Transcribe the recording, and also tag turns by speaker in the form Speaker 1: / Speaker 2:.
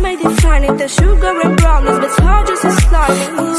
Speaker 1: made it shiny. The sugar and brownies, but it's hard just as slimy